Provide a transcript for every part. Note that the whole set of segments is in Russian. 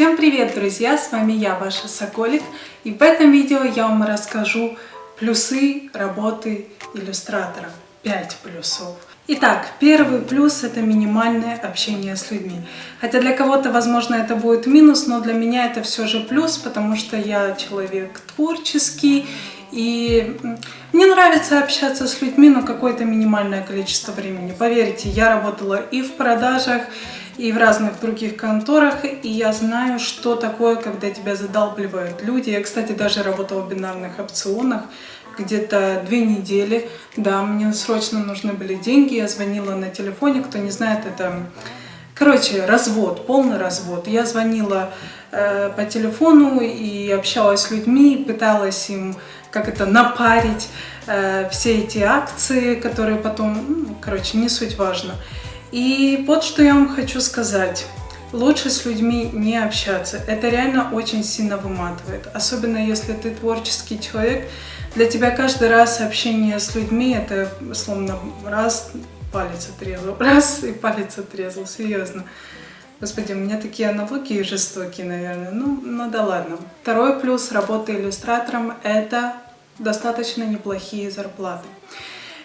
Всем привет, друзья! С вами я, ваша Соколик. И в этом видео я вам расскажу плюсы работы иллюстратора. 5 плюсов. Итак, первый плюс это минимальное общение с людьми. Хотя для кого-то, возможно, это будет минус, но для меня это все же плюс, потому что я человек творческий, и мне нравится общаться с людьми, но какое-то минимальное количество времени. Поверьте, я работала и в продажах, и в разных других конторах, и я знаю, что такое, когда тебя задалбливают люди. Я, кстати, даже работала в бинарных опционах где-то две недели. Да, мне срочно нужны были деньги, я звонила на телефоне, кто не знает, это... Короче, развод, полный развод. Я звонила э, по телефону и общалась с людьми, пыталась им как это напарить э, все эти акции, которые потом, ну, короче, не суть важно. И вот что я вам хочу сказать. Лучше с людьми не общаться. Это реально очень сильно выматывает. Особенно если ты творческий человек. Для тебя каждый раз общение с людьми это словно раз палец отрезал, раз и палец отрезал. Серьезно. Господи, у меня такие аналогии жестокие, наверное. Ну, ну да ладно. Второй плюс работы иллюстратором – это достаточно неплохие зарплаты.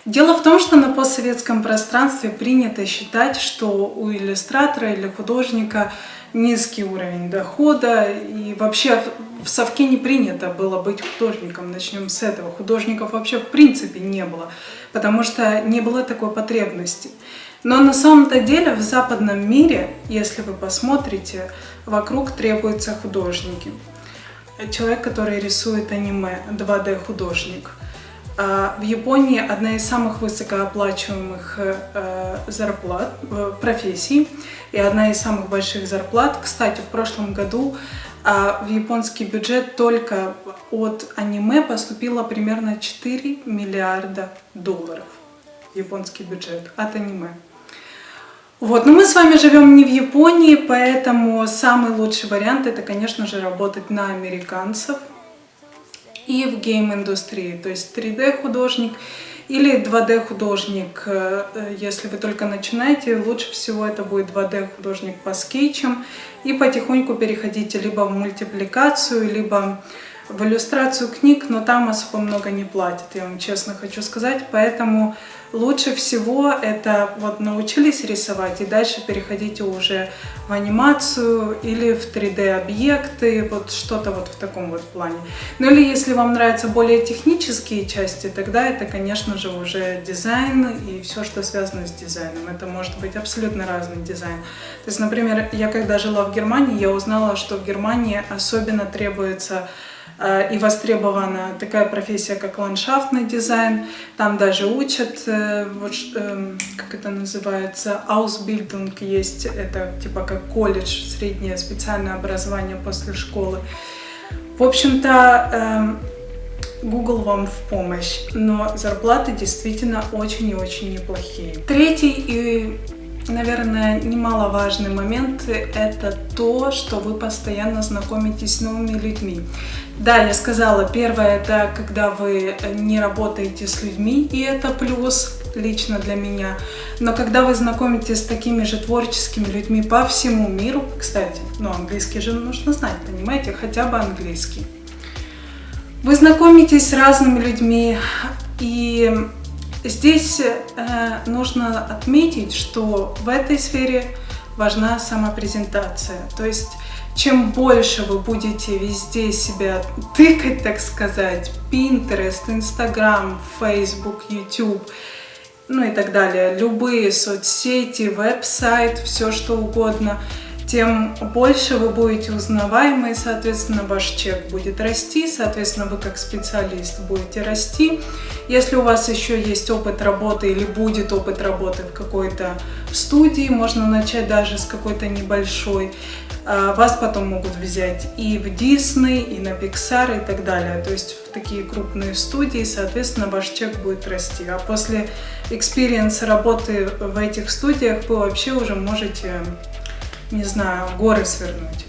Дело в том, что на постсоветском пространстве принято считать, что у иллюстратора или художника низкий уровень дохода, и вообще в совке не принято было быть художником, начнем с этого. Художников вообще в принципе не было, потому что не было такой потребности. Но на самом-то деле в западном мире, если вы посмотрите, вокруг требуются художники. Человек, который рисует аниме, 2D художник – а, в Японии одна из самых высокооплачиваемых э, зарплат, профессий и одна из самых больших зарплат. Кстати, в прошлом году а, в японский бюджет только от аниме поступило примерно 4 миллиарда долларов. Японский бюджет от аниме. Вот, но мы с вами живем не в Японии, поэтому самый лучший вариант это, конечно же, работать на американцев, и в гейм-индустрии, то есть 3D-художник или 2D-художник. Э, если вы только начинаете, лучше всего это будет 2D-художник по скетчам и потихоньку переходите либо в мультипликацию, либо в иллюстрацию книг, но там особо много не платят, я вам честно хочу сказать, поэтому лучше всего это вот научились рисовать и дальше переходите уже в анимацию или в 3D объекты, вот что-то вот в таком вот плане. Ну или если вам нравятся более технические части, тогда это, конечно же, уже дизайн и все, что связано с дизайном. Это может быть абсолютно разный дизайн. То есть, например, я когда жила в Германии, я узнала, что в Германии особенно требуется и востребована такая профессия, как ландшафтный дизайн. Там даже учат, э, вот, эм, как это называется, Ausbildung есть, это типа как колледж, среднее специальное образование после школы. В общем-то, эм, Google вам в помощь, но зарплаты действительно очень и очень неплохие. Третий и Наверное, немаловажный момент – это то, что вы постоянно знакомитесь с новыми людьми. Да, я сказала, первое – это когда вы не работаете с людьми, и это плюс лично для меня. Но когда вы знакомитесь с такими же творческими людьми по всему миру, кстати, ну английский же нужно знать, понимаете, хотя бы английский. Вы знакомитесь с разными людьми, и Здесь э, нужно отметить, что в этой сфере важна самопрезентация. То есть, чем больше вы будете везде себя тыкать, так сказать, Pinterest, Instagram, Facebook, YouTube, ну и так далее, любые соцсети, веб-сайт, все что угодно – тем больше вы будете узнаваемы, и, соответственно, ваш чек будет расти, соответственно, вы как специалист будете расти. Если у вас еще есть опыт работы или будет опыт работы в какой-то студии, можно начать даже с какой-то небольшой, а, вас потом могут взять и в Disney, и на Pixar, и так далее. То есть в такие крупные студии, соответственно, ваш чек будет расти. А после experience а работы в этих студиях вы вообще уже можете не знаю, горы свернуть.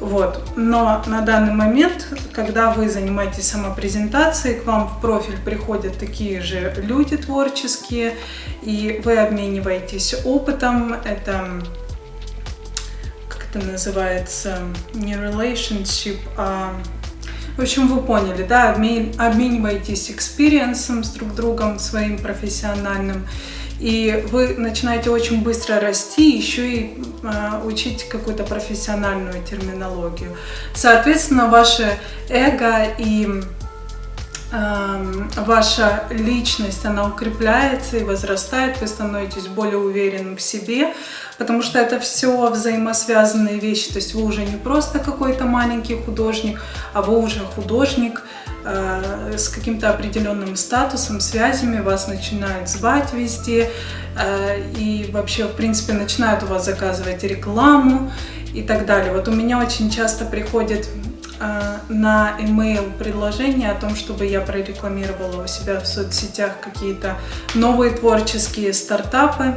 Вот. Но на данный момент, когда вы занимаетесь самопрезентацией, к вам в профиль приходят такие же люди творческие, и вы обмениваетесь опытом. Это, как это называется, не relationship, а в общем, вы поняли, да, обмениваетесь experience ом с друг другом своим профессиональным, и вы начинаете очень быстро расти, еще и э, учить какую-то профессиональную терминологию. Соответственно, ваше эго и ваша личность, она укрепляется и возрастает, вы становитесь более уверенным в себе, потому что это все взаимосвязанные вещи. То есть вы уже не просто какой-то маленький художник, а вы уже художник э, с каким-то определенным статусом, связями, вас начинают звать везде э, и вообще, в принципе, начинают у вас заказывать рекламу и так далее. Вот у меня очень часто приходит э, на email предложение о том, чтобы я прорекламировала у себя в соцсетях какие-то новые творческие стартапы.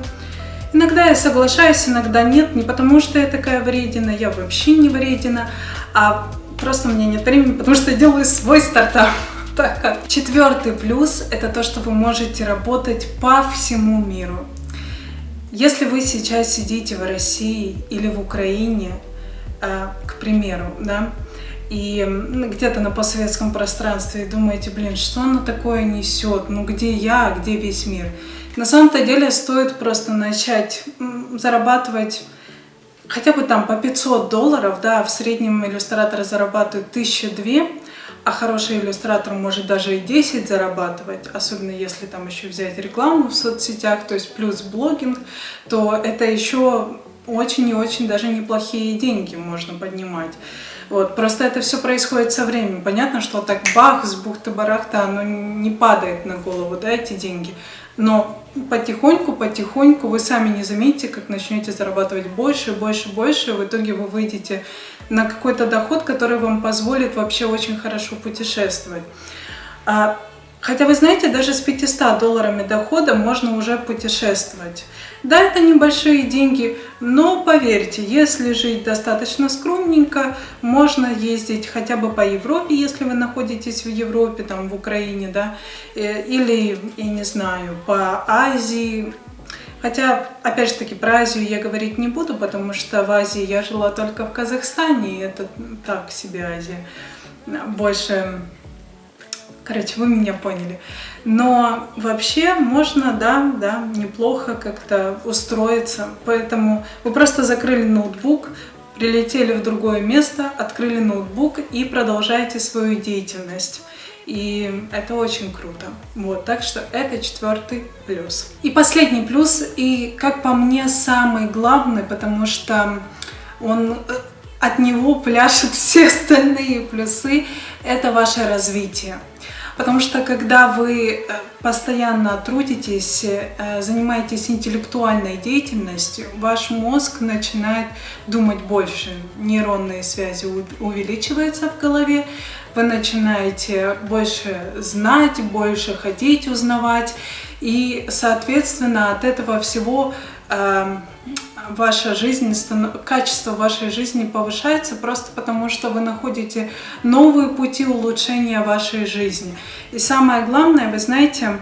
Иногда я соглашаюсь, иногда нет, не потому что я такая вредина, я вообще не вредина, а просто у меня нет времени, потому что я делаю свой стартап. Так. Четвертый плюс – это то, что вы можете работать по всему миру. Если вы сейчас сидите в России или в Украине, э, к примеру, да, и где-то на постсоветском пространстве и думаете, блин, что оно такое несет, ну где я, где весь мир – на самом-то деле стоит просто начать зарабатывать хотя бы там по 500 долларов, да, в среднем иллюстраторы зарабатывают 1002, а хороший иллюстратор может даже и 10 зарабатывать, особенно если там еще взять рекламу в соцсетях, то есть плюс блогинг, то это еще очень и очень даже неплохие деньги можно поднимать. Вот, просто это все происходит со временем. Понятно, что так бах, с бухты-барахта, оно не падает на голову, да, эти деньги. Но потихоньку, потихоньку вы сами не заметите, как начнете зарабатывать больше, больше, больше. В итоге вы выйдете на какой-то доход, который вам позволит вообще очень хорошо путешествовать. Хотя вы знаете, даже с 500 долларами дохода можно уже путешествовать. Да, это небольшие деньги, но поверьте, если жить достаточно скромненько, можно ездить хотя бы по Европе, если вы находитесь в Европе, там в Украине, да, э, или, я не знаю, по Азии. Хотя, опять же таки, про Азию я говорить не буду, потому что в Азии я жила только в Казахстане, и это так себе Азия. Больше Короче, вы меня поняли. Но вообще можно, да, да, неплохо как-то устроиться. Поэтому вы просто закрыли ноутбук, прилетели в другое место, открыли ноутбук и продолжаете свою деятельность. И это очень круто. Вот, так что это четвертый плюс. И последний плюс, и как по мне самый главный, потому что он э, от него пляшут все остальные плюсы, это ваше развитие. Потому что когда вы э, постоянно трудитесь, э, занимаетесь интеллектуальной деятельностью, ваш мозг начинает думать больше. Нейронные связи увеличиваются в голове, вы начинаете больше знать, больше ходить, узнавать. И, соответственно, от этого всего эм, ваша жизнь, качество вашей жизни повышается просто потому, что вы находите новые пути улучшения вашей жизни. И самое главное, вы знаете,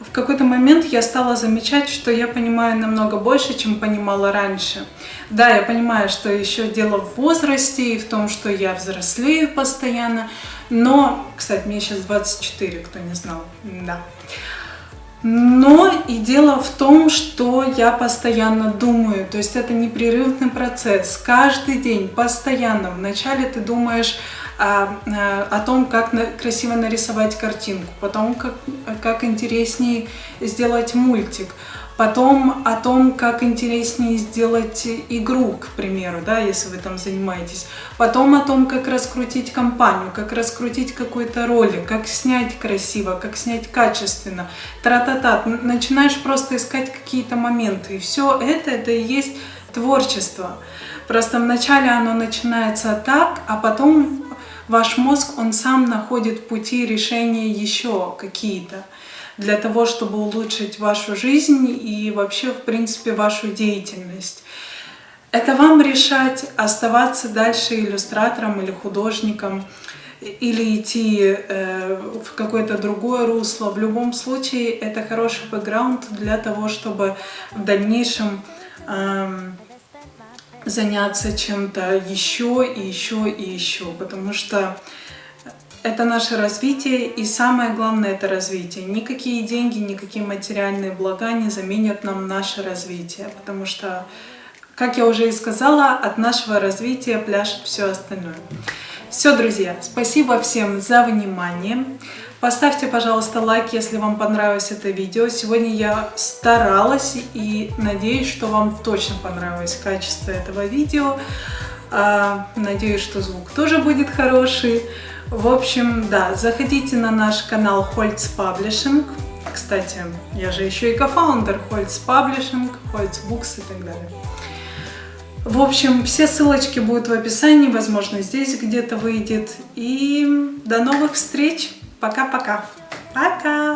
в какой-то момент я стала замечать, что я понимаю намного больше, чем понимала раньше. Да, я понимаю, что еще дело в возрасте и в том, что я взрослею постоянно, но, кстати, мне сейчас 24, кто не знал, да. Но и дело в том, что я постоянно думаю, то есть это непрерывный процесс. Каждый день, постоянно. Вначале ты думаешь о, о том, как красиво нарисовать картинку, потом как, как интереснее сделать мультик, Потом о том, как интереснее сделать игру, к примеру, да, если вы там занимаетесь. Потом о том, как раскрутить компанию, как раскрутить какой-то ролик, как снять красиво, как снять качественно. Тра-та-та. Начинаешь просто искать какие-то моменты. И все это, это и есть творчество. Просто вначале оно начинается так, а потом ваш мозг, он сам находит пути решения еще какие-то для того, чтобы улучшить вашу жизнь и вообще, в принципе, вашу деятельность. Это вам решать, оставаться дальше иллюстратором или художником, или идти э, в какое-то другое русло. В любом случае, это хороший бэкграунд для того, чтобы в дальнейшем э, заняться чем-то еще и еще и еще, потому что это наше развитие, и самое главное это развитие. Никакие деньги, никакие материальные блага не заменят нам наше развитие, потому что, как я уже и сказала, от нашего развития пляшет все остальное. Все, друзья, спасибо всем за внимание. Поставьте, пожалуйста, лайк, если вам понравилось это видео. Сегодня я старалась и надеюсь, что вам точно понравилось качество этого видео. А, надеюсь, что звук тоже будет хороший. В общем, да, заходите на наш канал Holtz Publishing. Кстати, я же еще и кофаундер Holtz Publishing, Holtz Books и так далее. В общем, все ссылочки будут в описании, возможно, здесь где-то выйдет. И до новых встреч! Пока-пока! Пока!